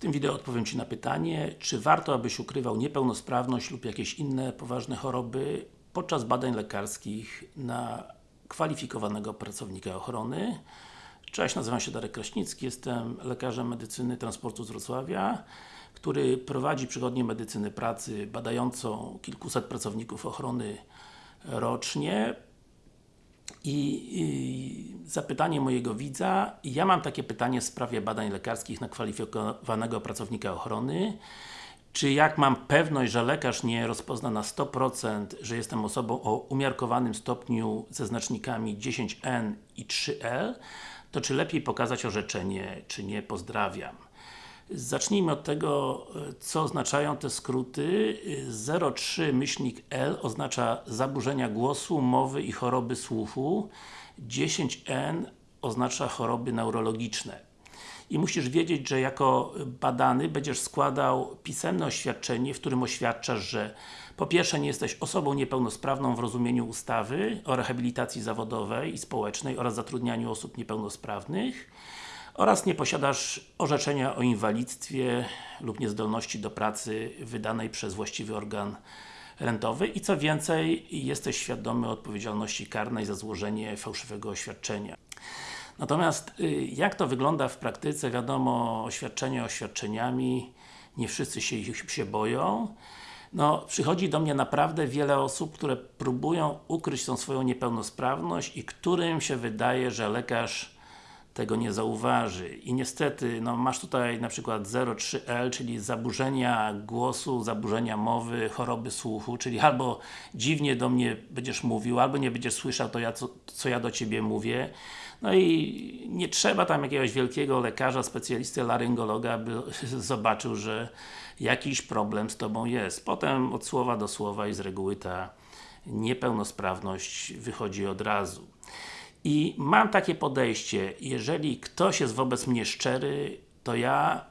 tym wideo odpowiem Ci na pytanie, czy warto, abyś ukrywał niepełnosprawność lub jakieś inne poważne choroby podczas badań lekarskich na kwalifikowanego pracownika ochrony. Cześć, nazywam się Darek Kraśnicki, jestem lekarzem medycyny transportu z Wrocławia, który prowadzi przychodnię medycyny pracy badającą kilkuset pracowników ochrony rocznie I, zapytanie mojego widza, ja mam takie pytanie w sprawie badań lekarskich na kwalifikowanego pracownika ochrony czy jak mam pewność, że lekarz nie rozpozna na 100%, że jestem osobą o umiarkowanym stopniu ze znacznikami 10N i 3L, to czy lepiej pokazać orzeczenie, czy nie? Pozdrawiam. Zacznijmy od tego, co oznaczają te skróty. 03 myślnik L oznacza zaburzenia głosu, mowy i choroby słuchu. 10N oznacza choroby neurologiczne. I musisz wiedzieć, że jako badany będziesz składał pisemne oświadczenie, w którym oświadczasz, że po pierwsze nie jesteś osobą niepełnosprawną w rozumieniu ustawy o rehabilitacji zawodowej i społecznej oraz zatrudnianiu osób niepełnosprawnych oraz nie posiadasz orzeczenia o inwalidztwie lub niezdolności do pracy wydanej przez właściwy organ rentowy i co więcej, jesteś świadomy odpowiedzialności karnej za złożenie fałszywego oświadczenia. Natomiast y, jak to wygląda w praktyce, wiadomo, oświadczenia oświadczeniami, nie wszyscy się ich się boją. No, przychodzi do mnie naprawdę wiele osób, które próbują ukryć tą swoją niepełnosprawność i którym się wydaje, że lekarz tego nie zauważy. I niestety, no masz tutaj na przykład 03L, czyli zaburzenia głosu, zaburzenia mowy, choroby słuchu, czyli albo dziwnie do mnie będziesz mówił, albo nie będziesz słyszał to, ja, co, co ja do Ciebie mówię. No i nie trzeba tam jakiegoś wielkiego lekarza, specjalisty, laryngologa, by zobaczył, że jakiś problem z Tobą jest. Potem od słowa do słowa i z reguły ta niepełnosprawność wychodzi od razu. I mam takie podejście, jeżeli ktoś jest wobec mnie szczery, to ja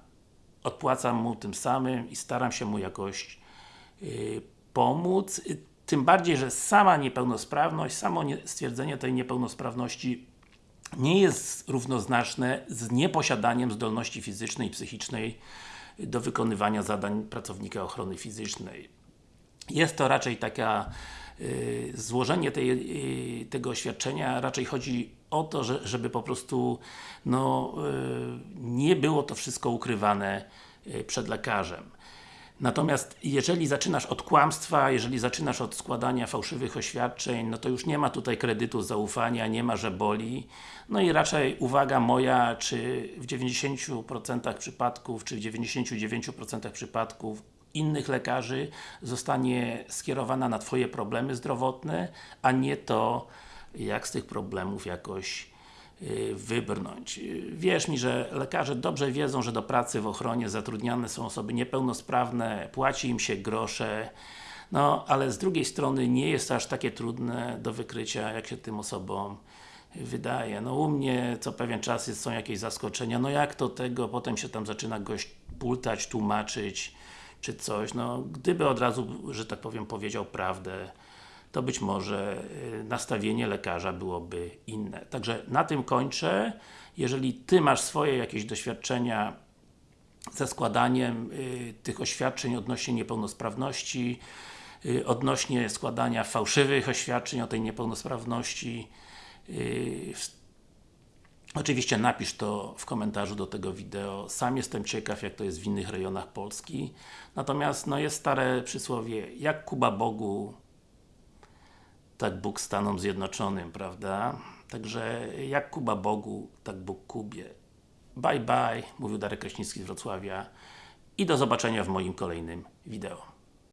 odpłacam mu tym samym i staram się mu jakoś yy, pomóc. Tym bardziej, że sama niepełnosprawność, samo nie, stwierdzenie tej niepełnosprawności nie jest równoznaczne z nieposiadaniem zdolności fizycznej i psychicznej do wykonywania zadań pracownika ochrony fizycznej. Jest to raczej taka Y, złożenie tej, y, tego oświadczenia raczej chodzi o to, że, żeby po prostu no, y, nie było to wszystko ukrywane przed lekarzem. Natomiast jeżeli zaczynasz od kłamstwa, jeżeli zaczynasz od składania fałszywych oświadczeń, no to już nie ma tutaj kredytu zaufania, nie ma, że boli. No i raczej uwaga moja, czy w 90% przypadków, czy w 99% przypadków innych lekarzy zostanie skierowana na Twoje problemy zdrowotne, a nie to, jak z tych problemów jakoś y, wybrnąć. Wierz mi, że lekarze dobrze wiedzą, że do pracy w ochronie zatrudniane są osoby niepełnosprawne, płaci im się grosze, no, ale z drugiej strony nie jest aż takie trudne do wykrycia, jak się tym osobom wydaje. No u mnie co pewien czas jest, są jakieś zaskoczenia, no jak to tego, potem się tam zaczyna gość pultać, tłumaczyć, czy coś, no gdyby od razu, że tak powiem, powiedział prawdę, to być może y, nastawienie lekarza byłoby inne. Także na tym kończę. Jeżeli Ty masz swoje jakieś doświadczenia ze składaniem y, tych oświadczeń odnośnie niepełnosprawności, y, odnośnie składania fałszywych oświadczeń o tej niepełnosprawności, y, Oczywiście napisz to w komentarzu do tego wideo. Sam jestem ciekaw, jak to jest w innych rejonach Polski. Natomiast, no jest stare przysłowie, jak Kuba Bogu, tak Bóg Stanom Zjednoczonym, prawda? Także, jak Kuba Bogu, tak Bóg Kubie. Bye bye, mówił Darek Kraśnicki z Wrocławia i do zobaczenia w moim kolejnym wideo.